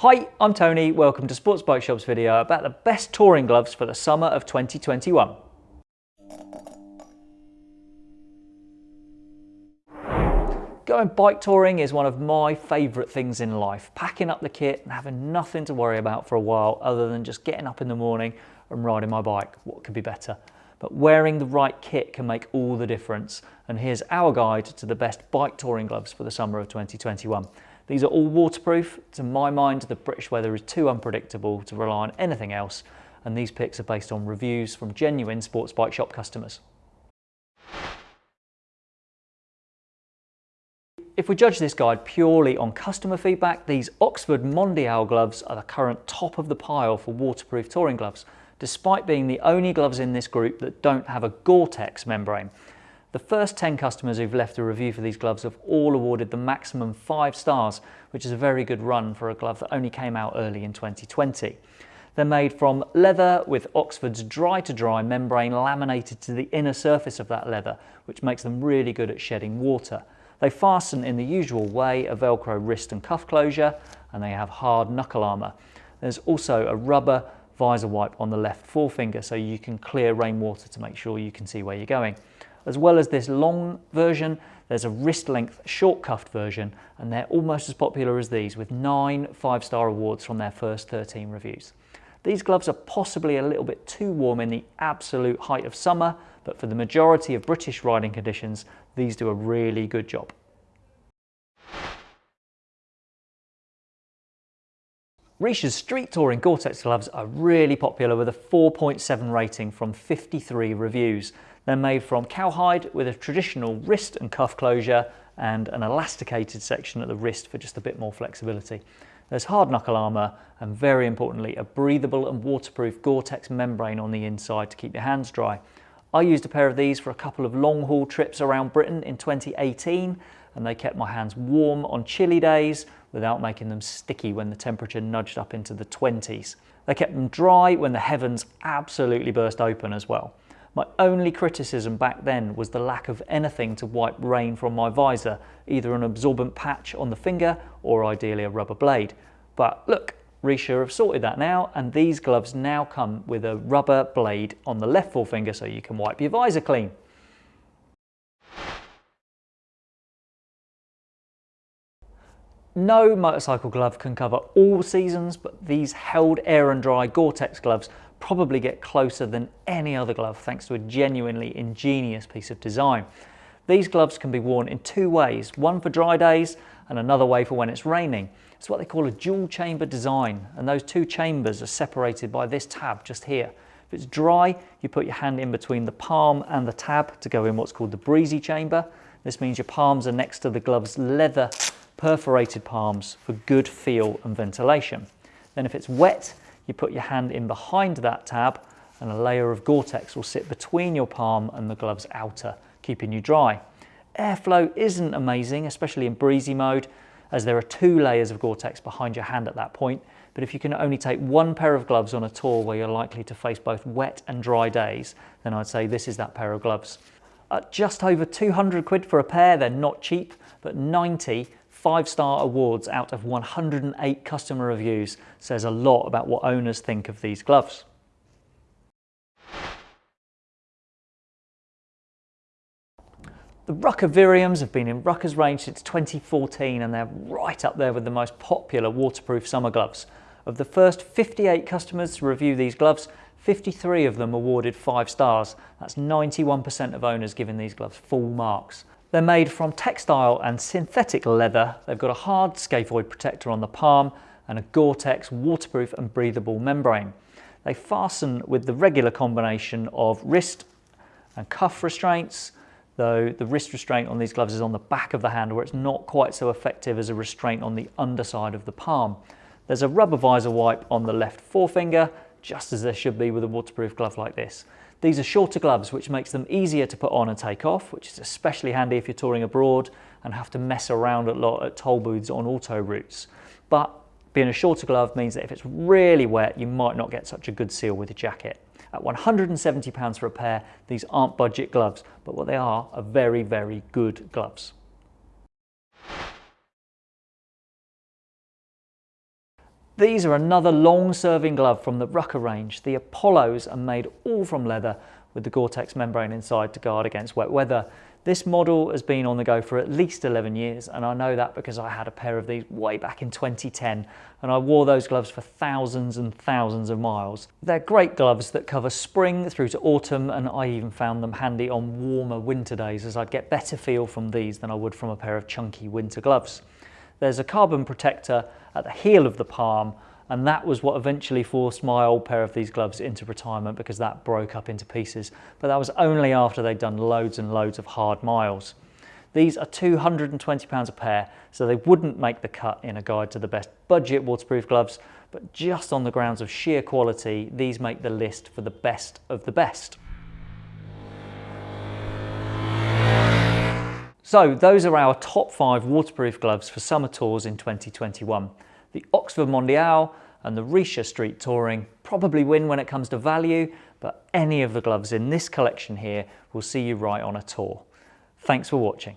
Hi, I'm Tony. Welcome to Sports Bike Shop's video about the best touring gloves for the summer of 2021. Going bike touring is one of my favourite things in life. Packing up the kit and having nothing to worry about for a while other than just getting up in the morning and riding my bike. What could be better? But wearing the right kit can make all the difference. And here's our guide to the best bike touring gloves for the summer of 2021. These are all waterproof. To my mind, the British weather is too unpredictable to rely on anything else, and these picks are based on reviews from genuine sports bike shop customers. If we judge this guide purely on customer feedback, these Oxford Mondial gloves are the current top of the pile for waterproof touring gloves, despite being the only gloves in this group that don't have a Gore-Tex membrane. The first 10 customers who've left a review for these gloves have all awarded the maximum five stars, which is a very good run for a glove that only came out early in 2020. They're made from leather with Oxford's Dry2Dry membrane laminated to the inner surface of that leather, which makes them really good at shedding water. They fasten in the usual way, a Velcro wrist and cuff closure, and they have hard knuckle armour. There's also a rubber visor wipe on the left forefinger so you can clear rainwater to make sure you can see where you're going. As well as this long version, there's a wrist length short cuffed version and they're almost as popular as these with nine five-star awards from their first 13 reviews. These gloves are possibly a little bit too warm in the absolute height of summer, but for the majority of British riding conditions, these do a really good job. Richa's street touring Gore-Tex gloves are really popular with a 4.7 rating from 53 reviews. They're made from cowhide with a traditional wrist and cuff closure and an elasticated section at the wrist for just a bit more flexibility. There's hard knuckle armour and very importantly a breathable and waterproof Gore-Tex membrane on the inside to keep your hands dry. I used a pair of these for a couple of long haul trips around Britain in 2018 and they kept my hands warm on chilly days without making them sticky when the temperature nudged up into the 20s. They kept them dry when the heavens absolutely burst open as well. My only criticism back then was the lack of anything to wipe rain from my visor, either an absorbent patch on the finger or ideally a rubber blade. But look, Richa have sorted that now and these gloves now come with a rubber blade on the left forefinger so you can wipe your visor clean. No motorcycle glove can cover all seasons, but these Held Air and Dry Gore-Tex gloves probably get closer than any other glove thanks to a genuinely ingenious piece of design. These gloves can be worn in two ways, one for dry days and another way for when it's raining. It's what they call a dual chamber design and those two chambers are separated by this tab just here. If it's dry, you put your hand in between the palm and the tab to go in what's called the breezy chamber. This means your palms are next to the glove's leather perforated palms for good feel and ventilation. Then if it's wet, you put your hand in behind that tab and a layer of Gore-Tex will sit between your palm and the glove's outer, keeping you dry. Airflow isn't amazing, especially in breezy mode, as there are two layers of Gore-Tex behind your hand at that point, but if you can only take one pair of gloves on a tour where you're likely to face both wet and dry days, then I'd say this is that pair of gloves. At just over 200 quid for a pair, they're not cheap, but 90 five-star awards out of 108 customer reviews says a lot about what owners think of these gloves. The Rukka Viriums have been in Rukka's range since 2014 and they're right up there with the most popular waterproof summer gloves. Of the first 58 customers to review these gloves, 53 of them awarded 5 stars. That's 91% of owners giving these gloves full marks. They're made from textile and synthetic leather. They've got a hard scaphoid protector on the palm and a Gore-Tex waterproof and breathable membrane. They fasten with the regular combination of wrist and cuff restraints, though the wrist restraint on these gloves is on the back of the hand where it's not quite so effective as a restraint on the underside of the palm. There's a rubber visor wipe on the left forefinger, just as there should be with a waterproof glove like this. These are shorter gloves, which makes them easier to put on and take off, which is especially handy if you're touring abroad and have to mess around a lot at toll booths on auto routes. But being a shorter glove means that if it's really wet, you might not get such a good seal with your jacket. At £170 for a pair, these aren't budget gloves, but what they are are very, very good gloves. These are another long-serving glove from the Rukka range. The Apollos are made all from leather with the Gore-Tex membrane inside to guard against wet weather. This model has been on the go for at least 11 years and I know that because I had a pair of these way back in 2010 and I wore those gloves for thousands and thousands of miles. They're great gloves that cover spring through to autumn and I even found them handy on warmer winter days as I'd get better feel from these than I would from a pair of chunky winter gloves. There's a carbon protector at the heel of the palm and that was what eventually forced my old pair of these gloves into retirement because that broke up into pieces. But that was only after they'd done loads and loads of hard miles. These are £220 a pair, so they wouldn't make the cut in a guide to the best budget waterproof gloves, but just on the grounds of sheer quality, these make the list for the best of the best. So those are our top five waterproof gloves for summer tours in 2021 the Oxford Mondial and the Richa Street Touring probably win when it comes to value, but any of the gloves in this collection here will see you right on a tour. Thanks for watching.